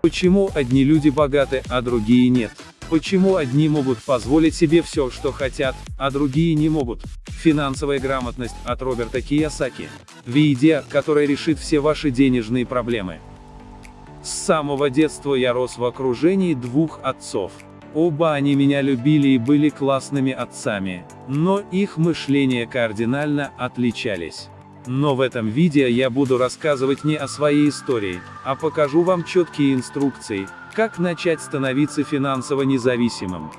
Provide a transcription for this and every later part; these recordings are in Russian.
Почему одни люди богаты, а другие нет? Почему одни могут позволить себе все, что хотят, а другие не могут? Финансовая грамотность от Роберта Киясаки. Видео, которое решит все ваши денежные проблемы. С самого детства я рос в окружении двух отцов. Оба они меня любили и были классными отцами, но их мышление кардинально отличались. Но в этом видео я буду рассказывать не о своей истории, а покажу вам четкие инструкции, как начать становиться финансово независимым.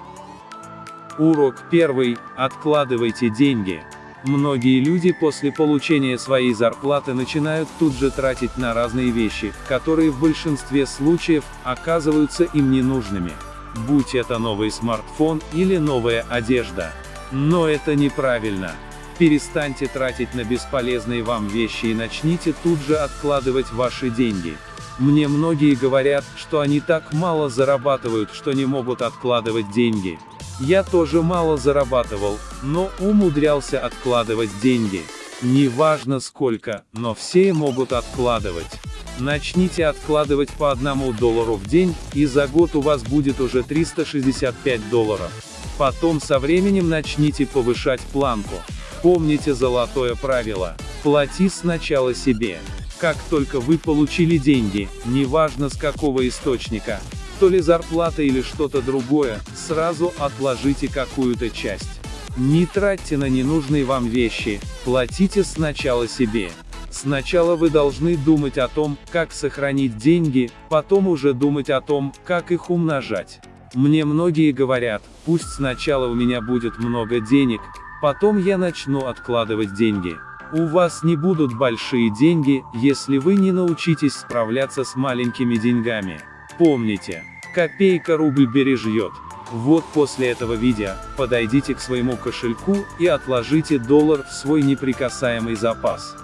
Урок первый. Откладывайте деньги. Многие люди после получения своей зарплаты начинают тут же тратить на разные вещи, которые в большинстве случаев оказываются им ненужными. Будь это новый смартфон или новая одежда. Но это неправильно. Перестаньте тратить на бесполезные вам вещи и начните тут же откладывать ваши деньги. Мне многие говорят, что они так мало зарабатывают, что не могут откладывать деньги. Я тоже мало зарабатывал, но умудрялся откладывать деньги. Неважно сколько, но все могут откладывать. Начните откладывать по одному доллару в день, и за год у вас будет уже 365 долларов. Потом со временем начните повышать планку. Помните золотое правило. Плати сначала себе. Как только вы получили деньги, неважно с какого источника, то ли зарплата или что-то другое, сразу отложите какую-то часть. Не тратьте на ненужные вам вещи, платите сначала себе. Сначала вы должны думать о том, как сохранить деньги, потом уже думать о том, как их умножать. Мне многие говорят, пусть сначала у меня будет много денег, Потом я начну откладывать деньги. У вас не будут большие деньги, если вы не научитесь справляться с маленькими деньгами. Помните, копейка рубль бережет. Вот после этого видео, подойдите к своему кошельку и отложите доллар в свой неприкасаемый запас.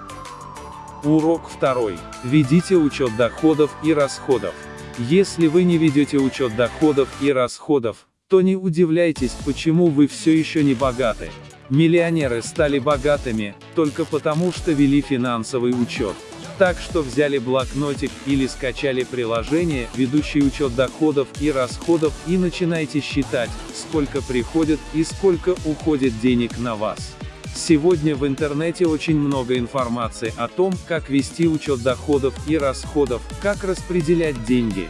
Урок второй. Ведите учет доходов и расходов. Если вы не ведете учет доходов и расходов, то не удивляйтесь, почему вы все еще не богаты. Миллионеры стали богатыми, только потому что вели финансовый учет. Так что взяли блокнотик или скачали приложение, ведущее учет доходов и расходов и начинайте считать, сколько приходит и сколько уходит денег на вас. Сегодня в интернете очень много информации о том, как вести учет доходов и расходов, как распределять деньги.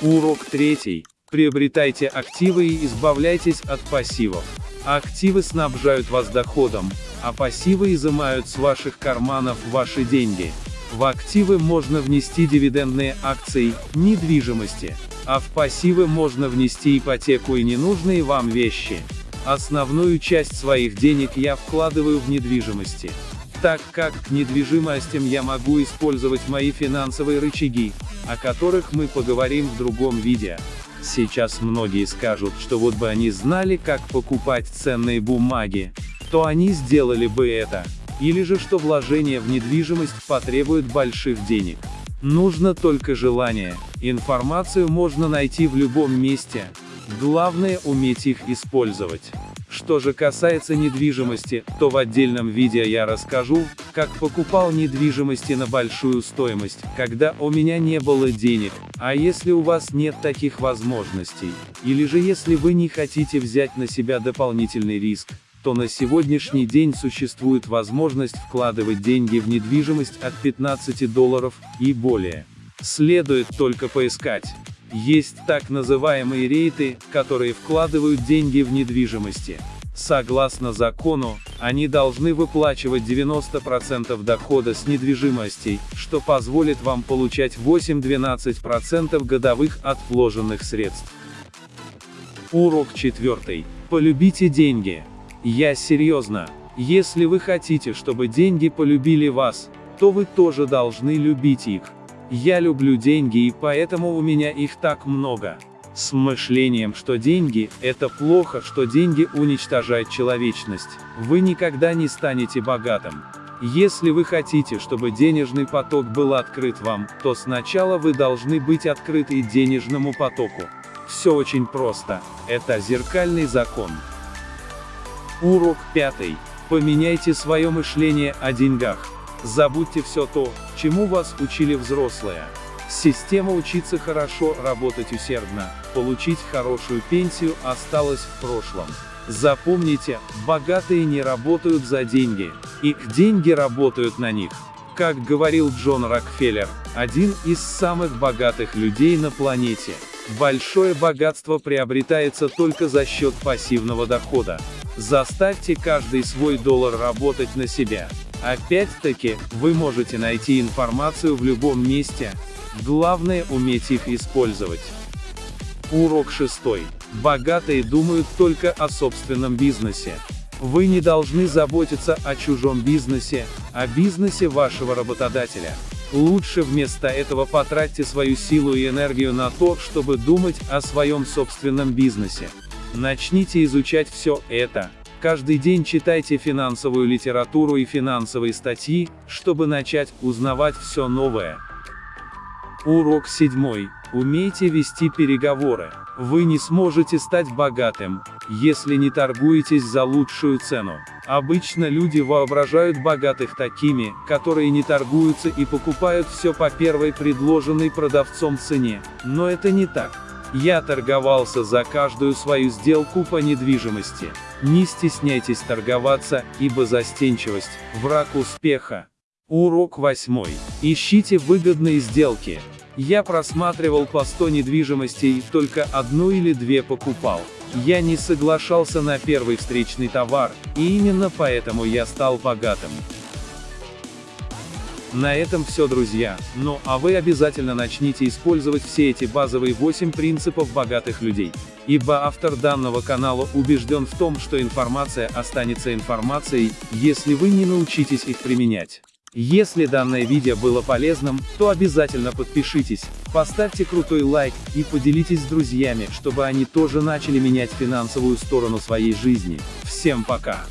Урок третий. Приобретайте активы и избавляйтесь от пассивов. Активы снабжают вас доходом, а пассивы изымают с ваших карманов ваши деньги. В активы можно внести дивидендные акции, недвижимости, а в пассивы можно внести ипотеку и ненужные вам вещи. Основную часть своих денег я вкладываю в недвижимости. Так как к недвижимостям я могу использовать мои финансовые рычаги, о которых мы поговорим в другом видео. Сейчас многие скажут, что вот бы они знали, как покупать ценные бумаги, то они сделали бы это. Или же что вложение в недвижимость потребует больших денег. Нужно только желание. Информацию можно найти в любом месте. Главное уметь их использовать. Что же касается недвижимости, то в отдельном видео я расскажу, как покупал недвижимости на большую стоимость, когда у меня не было денег, а если у вас нет таких возможностей, или же если вы не хотите взять на себя дополнительный риск, то на сегодняшний день существует возможность вкладывать деньги в недвижимость от 15 долларов и более. Следует только поискать. Есть так называемые рейты, которые вкладывают деньги в недвижимости. Согласно закону, они должны выплачивать 90% дохода с недвижимостей, что позволит вам получать 8-12% годовых от вложенных средств. Урок 4. Полюбите деньги. Я серьезно. Если вы хотите, чтобы деньги полюбили вас, то вы тоже должны любить их. Я люблю деньги и поэтому у меня их так много. С мышлением, что деньги – это плохо, что деньги уничтожают человечность, вы никогда не станете богатым. Если вы хотите, чтобы денежный поток был открыт вам, то сначала вы должны быть открыты денежному потоку. Все очень просто. Это зеркальный закон. Урок пятый. Поменяйте свое мышление о деньгах. Забудьте все то, чему вас учили взрослые. Система учиться хорошо, работать усердно, получить хорошую пенсию осталась в прошлом. Запомните, богатые не работают за деньги, их деньги работают на них. Как говорил Джон Рокфеллер, один из самых богатых людей на планете. Большое богатство приобретается только за счет пассивного дохода. Заставьте каждый свой доллар работать на себя. Опять-таки, вы можете найти информацию в любом месте. Главное уметь их использовать. Урок 6. Богатые думают только о собственном бизнесе. Вы не должны заботиться о чужом бизнесе, о бизнесе вашего работодателя. Лучше вместо этого потратьте свою силу и энергию на то, чтобы думать о своем собственном бизнесе. Начните изучать все это. Каждый день читайте финансовую литературу и финансовые статьи, чтобы начать узнавать все новое. Урок 7. Умейте вести переговоры. Вы не сможете стать богатым, если не торгуетесь за лучшую цену. Обычно люди воображают богатых такими, которые не торгуются и покупают все по первой предложенной продавцом цене. Но это не так. Я торговался за каждую свою сделку по недвижимости. Не стесняйтесь торговаться, ибо застенчивость – враг успеха. Урок 8. Ищите выгодные сделки. Я просматривал по 100 недвижимостей и только одну или две покупал. Я не соглашался на первый встречный товар, и именно поэтому я стал богатым. На этом все друзья, ну а вы обязательно начните использовать все эти базовые 8 принципов богатых людей. Ибо автор данного канала убежден в том, что информация останется информацией, если вы не научитесь их применять. Если данное видео было полезным, то обязательно подпишитесь, поставьте крутой лайк и поделитесь с друзьями, чтобы они тоже начали менять финансовую сторону своей жизни. Всем пока!